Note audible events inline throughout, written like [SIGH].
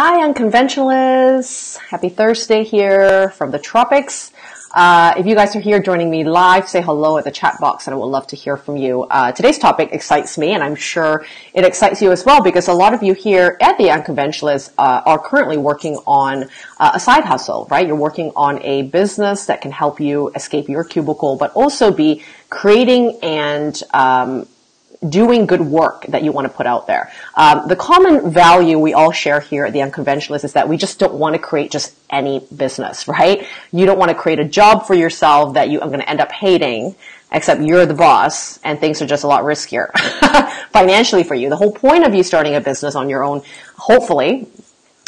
Hi, unconventionalists. Happy Thursday here from the tropics. Uh, if you guys are here joining me live, say hello at the chat box and I would love to hear from you. Uh, today's topic excites me and I'm sure it excites you as well because a lot of you here at the Unconventionalists uh, are currently working on uh, a side hustle, right? You're working on a business that can help you escape your cubicle, but also be creating and um, doing good work that you want to put out there. Um, the common value we all share here at the Unconventionalist is that we just don't want to create just any business, right? You don't want to create a job for yourself that you are going to end up hating, except you're the boss and things are just a lot riskier [LAUGHS] financially for you. The whole point of you starting a business on your own, hopefully,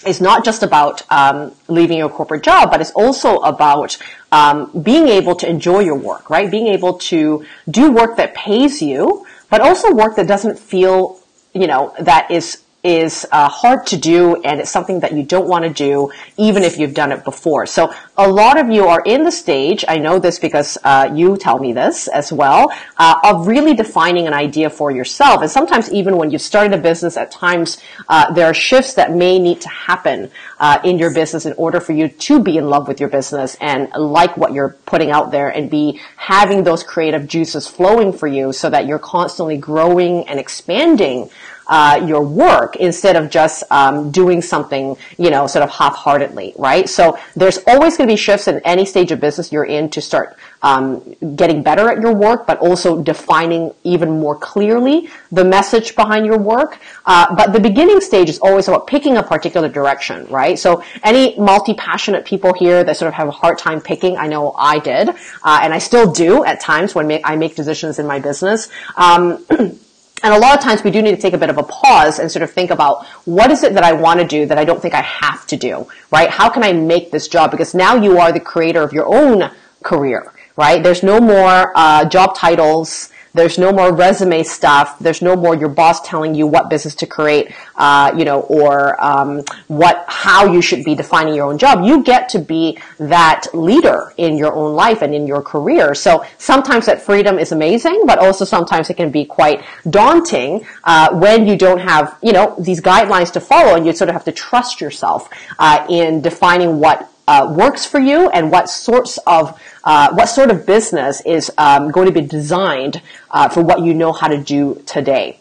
is not just about um, leaving your corporate job, but it's also about um, being able to enjoy your work, right? Being able to do work that pays you, but also work that doesn't feel, you know, that is is uh, hard to do and it's something that you don't want to do even if you've done it before. So a lot of you are in the stage, I know this because uh, you tell me this as well, uh, of really defining an idea for yourself. And sometimes even when you've started a business, at times uh, there are shifts that may need to happen uh, in your business in order for you to be in love with your business and like what you're putting out there and be having those creative juices flowing for you so that you're constantly growing and expanding uh, your work instead of just um, doing something, you know, sort of half-heartedly, right? So there's always going to be shifts in any stage of business you're in to start um, getting better at your work, but also defining even more clearly the message behind your work. Uh, but the beginning stage is always about picking a particular direction, right? So any multi-passionate people here that sort of have a hard time picking, I know I did, uh, and I still do at times when I make decisions in my business. Um, [CLEARS THROAT] And a lot of times we do need to take a bit of a pause and sort of think about what is it that I want to do that I don't think I have to do, right? How can I make this job? Because now you are the creator of your own career, right? There's no more uh, job titles there's no more resume stuff. There's no more your boss telling you what business to create, uh, you know, or um, what how you should be defining your own job. You get to be that leader in your own life and in your career. So sometimes that freedom is amazing, but also sometimes it can be quite daunting uh, when you don't have, you know, these guidelines to follow, and you sort of have to trust yourself uh, in defining what uh, works for you and what sorts of uh, what sort of business is um, going to be designed uh, for what you know how to do today.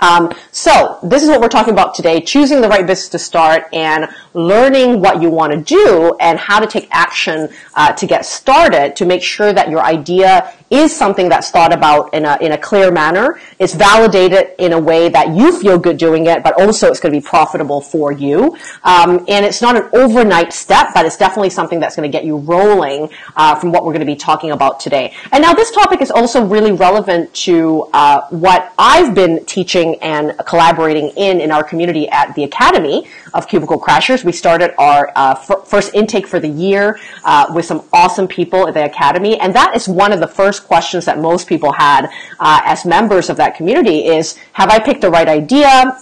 Um, so this is what we're talking about today: choosing the right business to start and learning what you want to do and how to take action uh, to get started to make sure that your idea is something that's thought about in a, in a clear manner. It's validated in a way that you feel good doing it, but also it's going to be profitable for you. Um, and it's not an overnight step, but it's definitely something that's going to get you rolling uh, from what we're going to be talking about today. And now this topic is also really relevant to uh, what I've been teaching and collaborating in in our community at the Academy of Cubicle Crashers. We started our uh, first intake for the year uh, with some awesome people at the Academy, and that is one of the first first questions that most people had uh, as members of that community is, have I picked the right idea?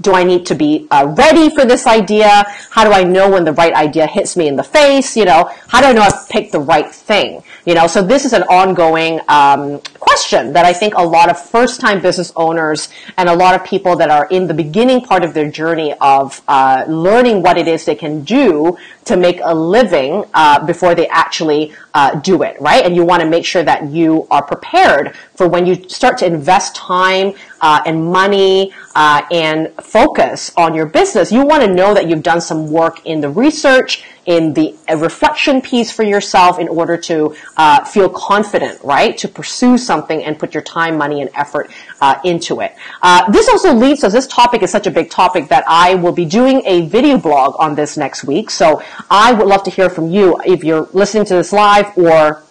Do I need to be uh, ready for this idea? How do I know when the right idea hits me in the face? You know, how do I know I've picked the right thing? You know, so this is an ongoing um, question that I think a lot of first-time business owners and a lot of people that are in the beginning part of their journey of uh, learning what it is they can do to make a living uh, before they actually uh, do it, right? And you want to make sure that you are prepared for when you start to invest time uh, and money uh, and focus on your business. You want to know that you've done some work in the research, in the reflection piece for yourself in order to uh, feel confident, right? To pursue something and put your time, money, and effort uh, into it. Uh, this also leads us, this topic is such a big topic that I will be doing a video blog on this next week. So I would love to hear from you if you're listening to this live or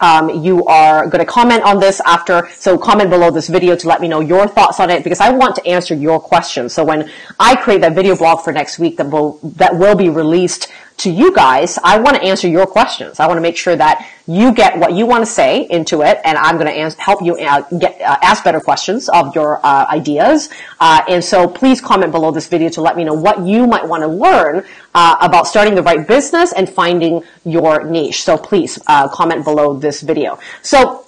um, you are going to comment on this after, so comment below this video to let me know your thoughts on it because I want to answer your questions. So when I create that video blog for next week that will, that will be released to you guys, I want to answer your questions. I want to make sure that you get what you want to say into it, and I'm going to ans- help you uh, get uh, ask better questions of your uh, ideas. Uh, and so, please comment below this video to let me know what you might want to learn uh, about starting the right business and finding your niche. So, please uh, comment below this video. So.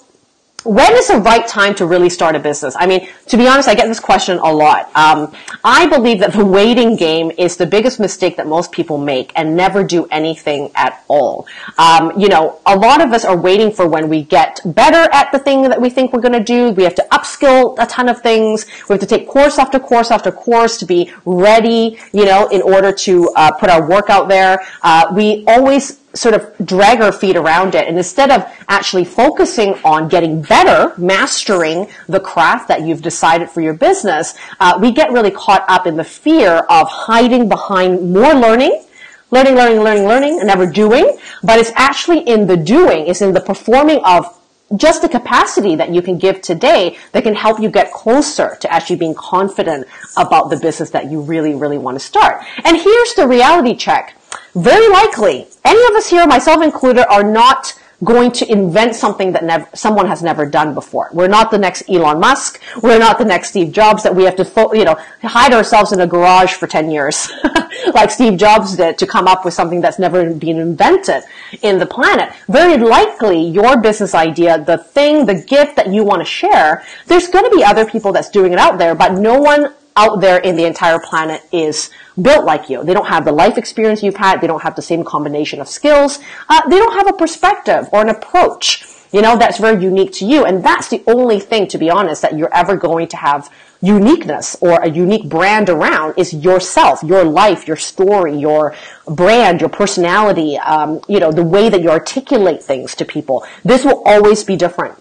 When is the right time to really start a business? I mean, to be honest, I get this question a lot. Um, I believe that the waiting game is the biggest mistake that most people make and never do anything at all. Um, you know, a lot of us are waiting for when we get better at the thing that we think we're going to do. We have to upskill a ton of things. We have to take course after course after course to be ready, you know, in order to uh, put our work out there. Uh, we always sort of drag our feet around it. And instead of actually focusing on getting better, mastering the craft that you've decided for your business, uh, we get really caught up in the fear of hiding behind more learning, learning, learning, learning, learning, and never doing. But it's actually in the doing, it's in the performing of just the capacity that you can give today that can help you get closer to actually being confident about the business that you really, really want to start. And here's the reality check very likely, any of us here, myself included, are not going to invent something that never, someone has never done before. We're not the next Elon Musk. We're not the next Steve Jobs that we have to, you know, hide ourselves in a garage for 10 years, [LAUGHS] like Steve Jobs did to come up with something that's never been invented in the planet. Very likely, your business idea, the thing, the gift that you want to share, there's going to be other people that's doing it out there, but no one out there in the entire planet is built like you. They don't have the life experience you've had. They don't have the same combination of skills. Uh, they don't have a perspective or an approach, you know, that's very unique to you. And that's the only thing, to be honest, that you're ever going to have uniqueness or a unique brand around is yourself, your life, your story, your brand, your personality, um, you know, the way that you articulate things to people. This will always be different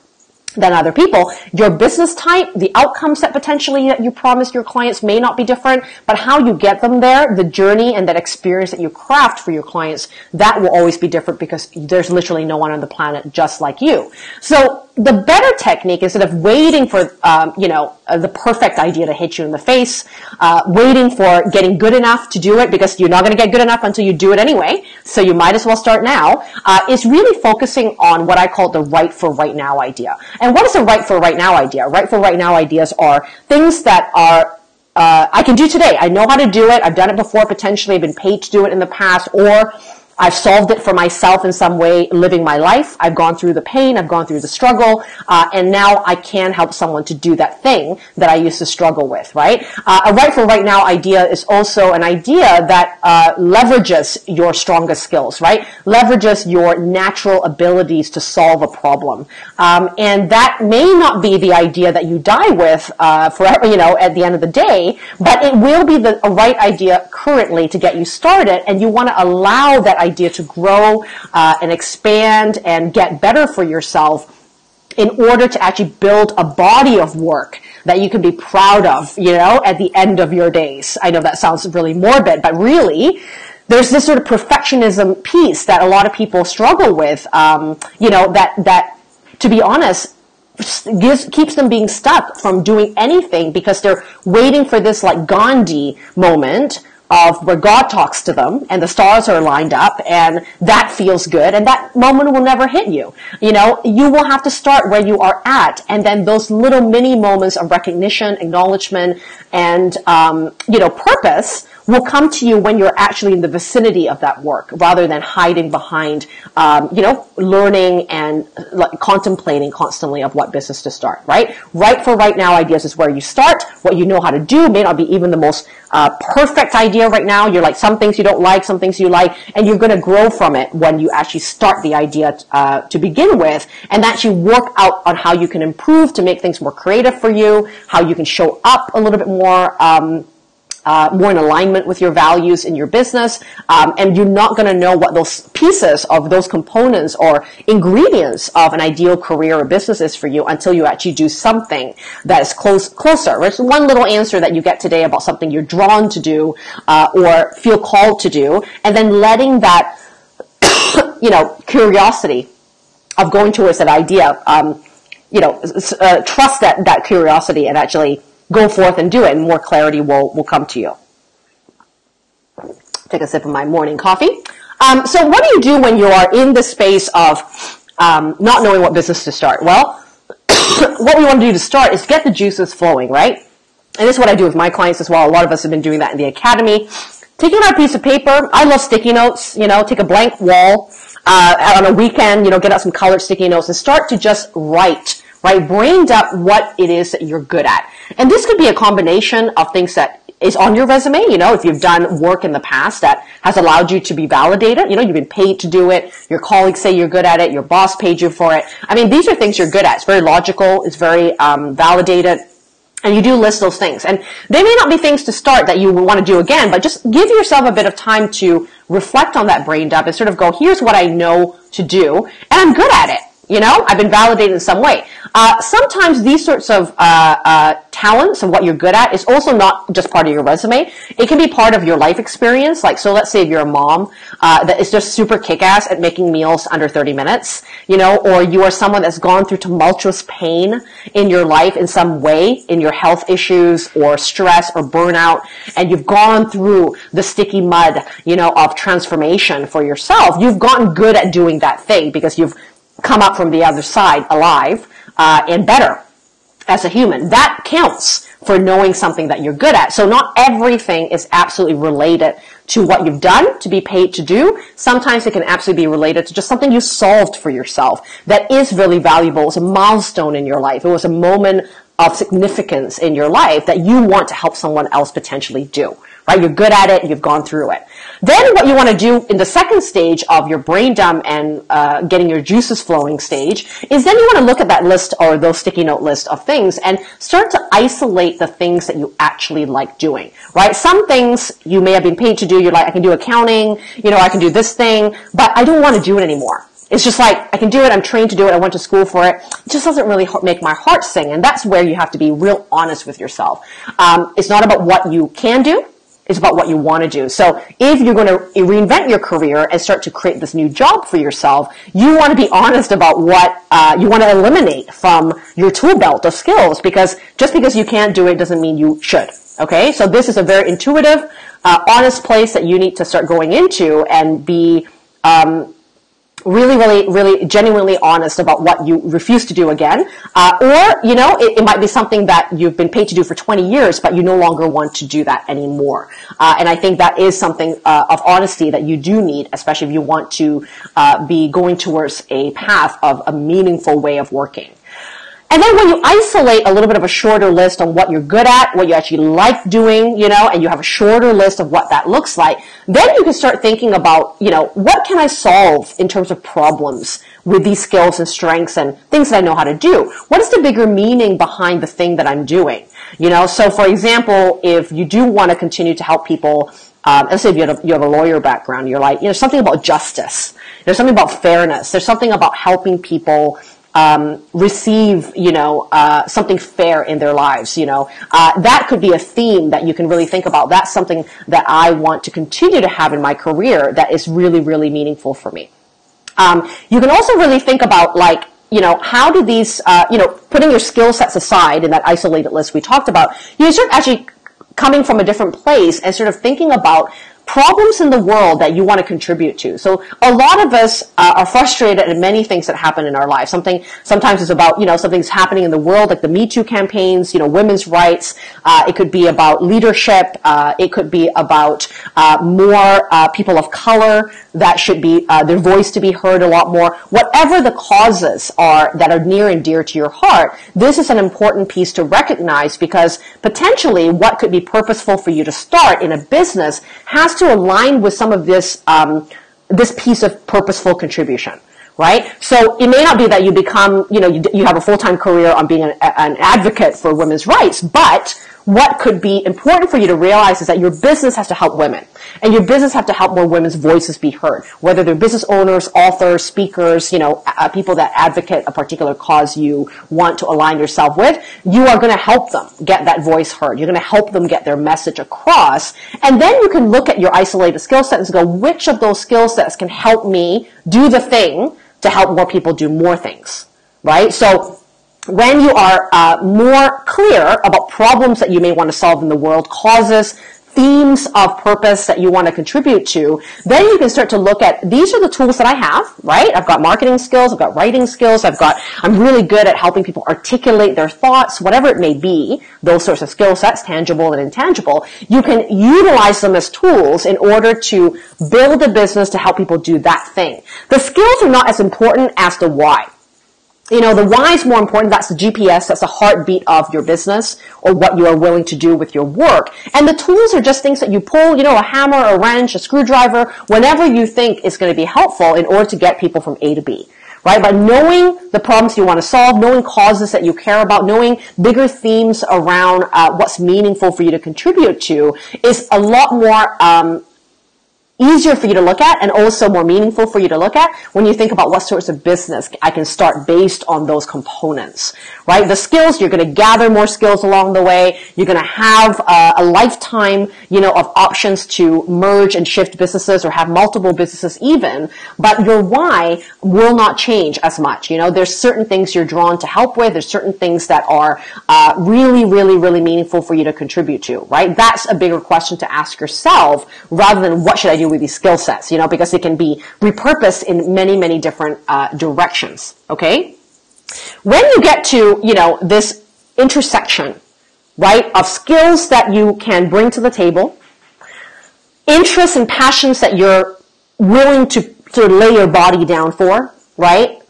than other people. Your business type, the outcomes that potentially that you promise your clients may not be different, but how you get them there, the journey and that experience that you craft for your clients, that will always be different because there's literally no one on the planet just like you. So the better technique instead of waiting for um, you know uh, the perfect idea to hit you in the face uh, waiting for getting good enough to do it because you're not going to get good enough until you do it anyway so you might as well start now uh, is really focusing on what i call the right for right now idea. And what is a right for right now idea? Right for right now ideas are things that are uh, i can do today. I know how to do it. I've done it before potentially. I've been paid to do it in the past. Or I've solved it for myself in some way living my life. I've gone through the pain. I've gone through the struggle. Uh, and now I can help someone to do that thing that I used to struggle with, right? Uh, a right for right now idea is also an idea that uh, leverages your strongest skills, right? Leverages your natural abilities to solve a problem. Um, and that may not be the idea that you die with uh, forever, you know, at the end of the day, but it will be the right idea currently to get you started. And you want to allow that idea to grow uh, and expand and get better for yourself in order to actually build a body of work that you can be proud of, you know, at the end of your days. I know that sounds really morbid, but really, there's this sort of perfectionism piece that a lot of people struggle with, um, you know, that, that, to be honest, gives, keeps them being stuck from doing anything because they're waiting for this like Gandhi moment of where God talks to them and the stars are lined up and that feels good and that moment will never hit you. You know, you will have to start where you are at and then those little mini moments of recognition, acknowledgement, and, um, you know, purpose will come to you when you're actually in the vicinity of that work rather than hiding behind, um, you know, learning and like, contemplating constantly of what business to start, right? Right for right now ideas is where you start. What you know how to do may not be even the most uh, perfect idea right now. You're like some things you don't like, some things you like, and you're going to grow from it when you actually start the idea uh, to begin with and actually work out on how you can improve to make things more creative for you, how you can show up a little bit more um, uh, more in alignment with your values in your business, um, and you're not going to know what those pieces of those components or ingredients of an ideal career or business is for you until you actually do something that is close closer. There's one little answer that you get today about something you're drawn to do uh, or feel called to do, and then letting that [COUGHS] you know curiosity of going towards that idea, um, you know, uh, trust that that curiosity and actually go forth and do it, and more clarity will, will come to you. Take a sip of my morning coffee. Um, so, what do you do when you are in the space of um, not knowing what business to start? Well, [COUGHS] what we want to do to start is get the juices flowing, right? And this is what I do with my clients as well. A lot of us have been doing that in the academy. Taking out a piece of paper. I love sticky notes. You know, take a blank wall uh, on a weekend. You know, get out some colored sticky notes and start to just write right? Brain dump what it is that you're good at. And this could be a combination of things that is on your resume. You know, if you've done work in the past that has allowed you to be validated, you know, you've been paid to do it. Your colleagues say you're good at it. Your boss paid you for it. I mean, these are things you're good at. It's very logical. It's very um, validated. And you do list those things. And they may not be things to start that you want to do again, but just give yourself a bit of time to reflect on that brain dump and sort of go, here's what I know to do, and I'm good at it. You know, I've been validated in some way. Uh, sometimes these sorts of uh, uh, talents and what you're good at is also not just part of your resume. It can be part of your life experience. Like, so let's say if you're a mom uh, that is just super kick-ass at making meals under 30 minutes, you know, or you are someone that's gone through tumultuous pain in your life in some way, in your health issues or stress or burnout, and you've gone through the sticky mud, you know, of transformation for yourself. You've gotten good at doing that thing because you've come up from the other side alive uh, and better as a human. That counts for knowing something that you're good at. So not everything is absolutely related to what you've done to be paid to do. Sometimes it can absolutely be related to just something you solved for yourself that is really valuable. It's a milestone in your life. It was a moment of significance in your life that you want to help someone else potentially do right? You're good at it. You've gone through it. Then what you want to do in the second stage of your brain dump and uh, getting your juices flowing stage is then you want to look at that list or those sticky note list of things and start to isolate the things that you actually like doing, right? Some things you may have been paid to do. You're like, I can do accounting, you know, I can do this thing, but I don't want to do it anymore. It's just like, I can do it, I'm trained to do it, I went to school for it. It just doesn't really make my heart sing. And that's where you have to be real honest with yourself. Um, it's not about what you can do, it's about what you want to do. So if you're going to reinvent your career and start to create this new job for yourself, you want to be honest about what uh, you want to eliminate from your tool belt of skills because just because you can't do it doesn't mean you should. Okay, so this is a very intuitive, uh, honest place that you need to start going into and be um, really, really, really genuinely honest about what you refuse to do again. Uh, or, you know, it, it, might be something that you've been paid to do for 20 years, but you no longer want to do that anymore. Uh, and I think that is something uh, of honesty that you do need, especially if you want to uh, be going towards a path of a meaningful way of working. And then when you isolate a little bit of a shorter list on what you're good at, what you actually like doing, you know, and you have a shorter list of what that looks like, then you can start thinking about, you know, what can I solve in terms of problems with these skills and strengths and things that I know how to do? What is the bigger meaning behind the thing that I'm doing? You know, so for example, if you do want to continue to help people um, let's say if you have, a, you have a lawyer background, you're like, you know, something about justice. There's something about fairness. There's something about helping people um, receive, you know, uh, something fair in their lives. You know, uh, that could be a theme that you can really think about. That's something that I want to continue to have in my career that is really, really meaningful for me. Um, you can also really think about like, you know, how do these, uh, you know, putting your skill sets aside in that isolated list we talked about, you start actually coming from a different place and sort of thinking about problems in the world that you want to contribute to. So a lot of us uh, are frustrated at many things that happen in our lives. Something sometimes it's about you know something's happening in the world, like the Me Too campaigns, you know, women's rights. Uh, it could be about leadership. Uh, it could be about uh, more uh, people of color that should be uh, their voice to be heard a lot more. Whatever the causes are that are near and dear to your heart, this is an important piece to recognize because potentially what could be purposeful for you to start in a business has to align with some of this um, this piece of purposeful contribution right? So it may not be that you become, you know, you, you have a full-time career on being an, an advocate for women's rights, but what could be important for you to realize is that your business has to help women. And your business has to help more women's voices be heard. Whether they're business owners, authors, speakers, you know, uh, people that advocate a particular cause you want to align yourself with, you are going to help them get that voice heard. You're going to help them get their message across. And then you can look at your isolated skill sets and go, which of those skill sets can help me do the thing to help more people do more things? Right? So when you are uh, more clear about problems that you may want to solve in the world, causes, themes of purpose that you want to contribute to, then you can start to look at these are the tools that I have, right? I've got marketing skills, I've got writing skills, I've got, I'm really good at helping people articulate their thoughts, whatever it may be, those sorts of skill sets, tangible and intangible. You can utilize them as tools in order to build a business to help people do that thing. The skills are not as important as the why you know, the why is more important. That's the GPS. That's the heartbeat of your business or what you are willing to do with your work. And the tools are just things that you pull, you know, a hammer, a wrench, a screwdriver, whenever you think is going to be helpful in order to get people from A to B. Right? But knowing the problems you want to solve, knowing causes that you care about, knowing bigger themes around uh, what's meaningful for you to contribute to is a lot more um, easier for you to look at and also more meaningful for you to look at when you think about what sorts of business I can start based on those components, right? The skills, you're going to gather more skills along the way. You're going to have uh, a lifetime, you know, of options to merge and shift businesses or have multiple businesses even, but your why will not change as much. You know, there's certain things you're drawn to help with. There's certain things that are uh, really, really, really meaningful for you to contribute to, right? That's a bigger question to ask yourself rather than what should I do with these skill sets, you know, because it can be repurposed in many, many different uh, directions. Okay? When you get to, you know, this intersection, right, of skills that you can bring to the table, interests and passions that you're willing to to lay your body down for, right?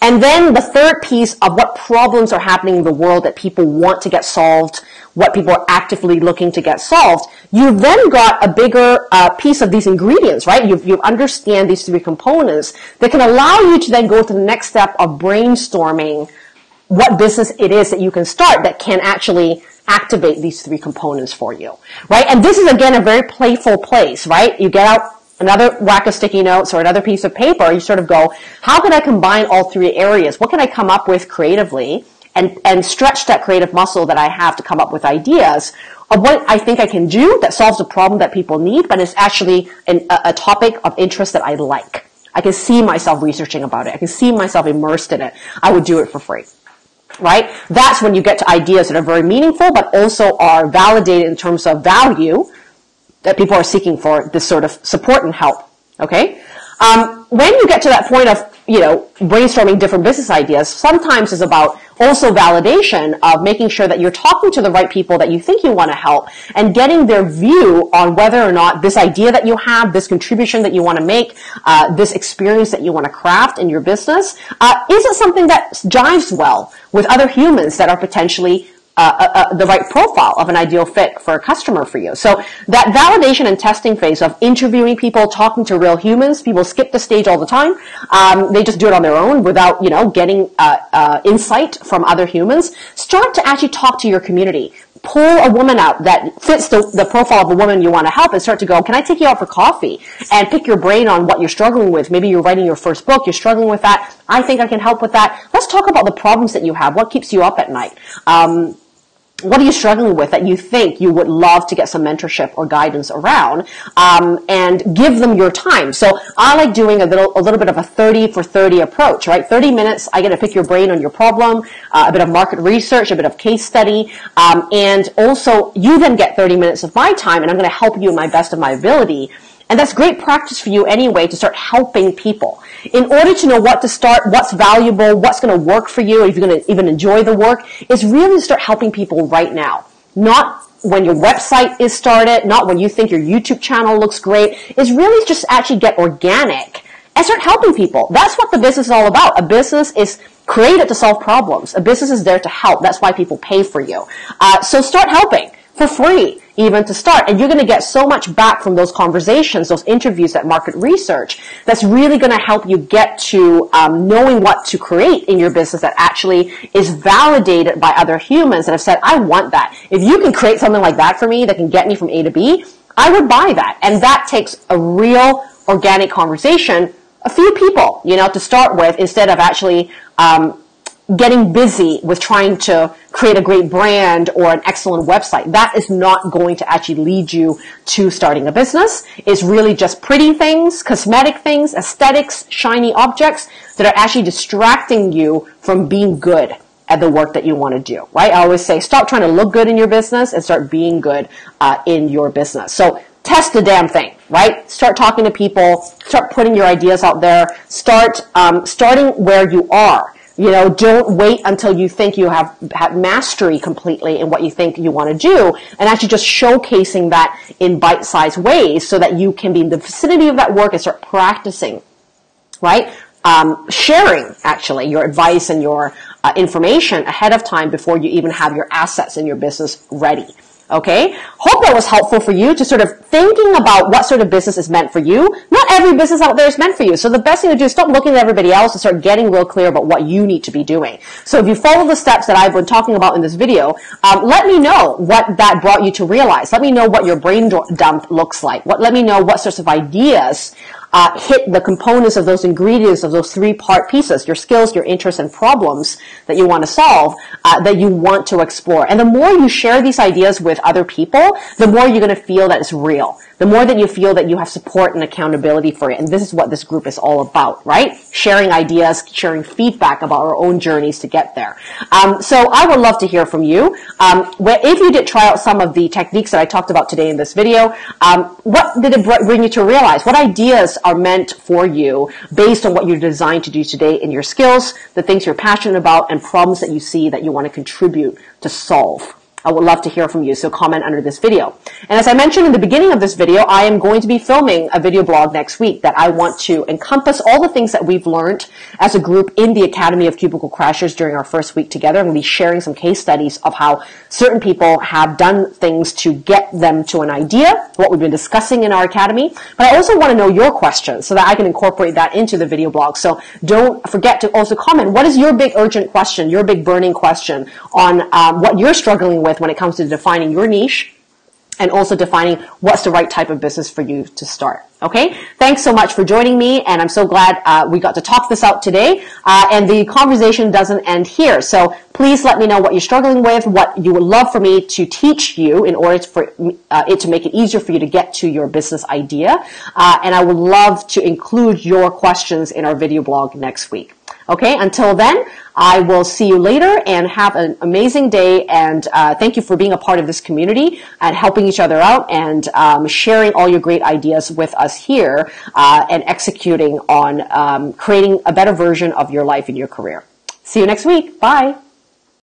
And then the third piece of what problems are happening in the world that people want to get solved, what people are actively looking to get solved, you've then got a bigger uh, piece of these ingredients, right? You you understand these three components that can allow you to then go to the next step of brainstorming what business it is that you can start that can actually activate these three components for you, right? And this is again a very playful place, right? You get out another whack of sticky notes or another piece of paper, you sort of go, how can I combine all three areas? What can I come up with creatively and, and stretch that creative muscle that I have to come up with ideas of what I think I can do that solves a problem that people need, but it's actually an, a, a topic of interest that I like. I can see myself researching about it. I can see myself immersed in it. I would do it for free right? That's when you get to ideas that are very meaningful, but also are validated in terms of value that people are seeking for this sort of support and help. Okay? Um, when you get to that point of, you know, brainstorming different business ideas, sometimes it's about also validation of making sure that you're talking to the right people that you think you want to help and getting their view on whether or not this idea that you have, this contribution that you want to make, uh, this experience that you want to craft in your business, uh, is it something that jives well with other humans that are potentially uh, uh, uh, the right profile of an ideal fit for a customer for you. So that validation and testing phase of interviewing people, talking to real humans, people skip the stage all the time. Um, they just do it on their own without, you know, getting insight from other humans. Start to actually talk to your community. Pull a woman out that fits the, the profile of a woman you want to help and start to go, can I take you out for coffee and pick your brain on what you're struggling with? Maybe you're writing your first book, you're struggling with that. I think I can help with that. Let's talk about the problems that you have. What keeps you up at night? Um, what are you struggling with that you think you would love to get some mentorship or guidance around um, and give them your time? So i like doing a little a little bit of a 30 for 30 approach right? 30 minutes i get to pick your brain on your problem uh, a bit of market research a bit of case study um, and also you then get 30 minutes of my time and i'm going to help you in my best of my ability and that's great practice for you anyway to start helping people. In order to know what to start, what's valuable, what's going to work for you, if you're going to even enjoy the work, is really to start helping people right now. Not when your website is started, not when you think your YouTube channel looks great. Is really just actually get organic and start helping people. That's what the business is all about. A business is created to solve problems. A business is there to help. That's why people pay for you. Uh, so start helping for free even to start. And you're going to get so much back from those conversations, those interviews, that market research that's really going to help you get to um, knowing what to create in your business that actually is validated by other humans that have said, I want that. If you can create something like that for me that can get me from A to B, I would buy that. And that takes a real organic conversation, a few people, you know, to start with instead of actually um, getting busy with trying to create a great brand or an excellent website. That is not going to actually lead you to starting a business. It's really just pretty things, cosmetic things, aesthetics, shiny objects that are actually distracting you from being good at the work that you want to do, right? I always say stop trying to look good in your business and start being good uh, in your business. So test the damn thing, right? Start talking to people, start putting your ideas out there, start um, starting where you are you know, don't wait until you think you have, have mastery completely in what you think you want to do and actually just showcasing that in bite-sized ways so that you can be in the vicinity of that work and start practicing, right? um, sharing actually your advice and your uh, information ahead of time before you even have your assets in your business ready. Okay? Hope that was helpful for you to sort of thinking about what sort of business is meant for you. Not every business out there is meant for you. So the best thing to do is stop looking at everybody else and start getting real clear about what you need to be doing. So if you follow the steps that I've been talking about in this video, um, let me know what that brought you to realize. Let me know what your brain dump looks like. What, let me know what sorts of ideas uh, hit the components of those ingredients of those three part pieces, your skills, your interests, and problems that you want to solve, uh, that you want to explore. And the more you share these ideas with other people, the more you're going to feel that it's real the more that you feel that you have support and accountability for it. And this is what this group is all about, right? Sharing ideas, sharing feedback about our own journeys to get there. Um, so I would love to hear from you. Um, if you did try out some of the techniques that I talked about today in this video, um, what did it bring you to realize? What ideas are meant for you based on what you're designed to do today in your skills, the things you're passionate about, and problems that you see that you want to contribute to solve? I would love to hear from you, so comment under this video. And as I mentioned in the beginning of this video, I am going to be filming a video blog next week that I want to encompass all the things that we've learned as a group in the Academy of Cubicle Crashers during our first week together. I'm going to be sharing some case studies of how certain people have done things to get them to an idea, what we've been discussing in our academy. But I also want to know your questions so that I can incorporate that into the video blog. So don't forget to also comment. What is your big urgent question, your big burning question on um, what you're struggling with when it comes to defining your niche and also defining what's the right type of business for you to start. Okay, thanks so much for joining me, and I'm so glad uh, we got to talk this out today. Uh, and the conversation doesn't end here, so please let me know what you're struggling with, what you would love for me to teach you in order for uh, it to make it easier for you to get to your business idea. Uh, and I would love to include your questions in our video blog next week. Okay, until then, I will see you later and have an amazing day. And uh, thank you for being a part of this community and helping each other out and um, sharing all your great ideas with us here uh, and executing on um, creating a better version of your life and your career. See you next week. Bye.